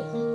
people.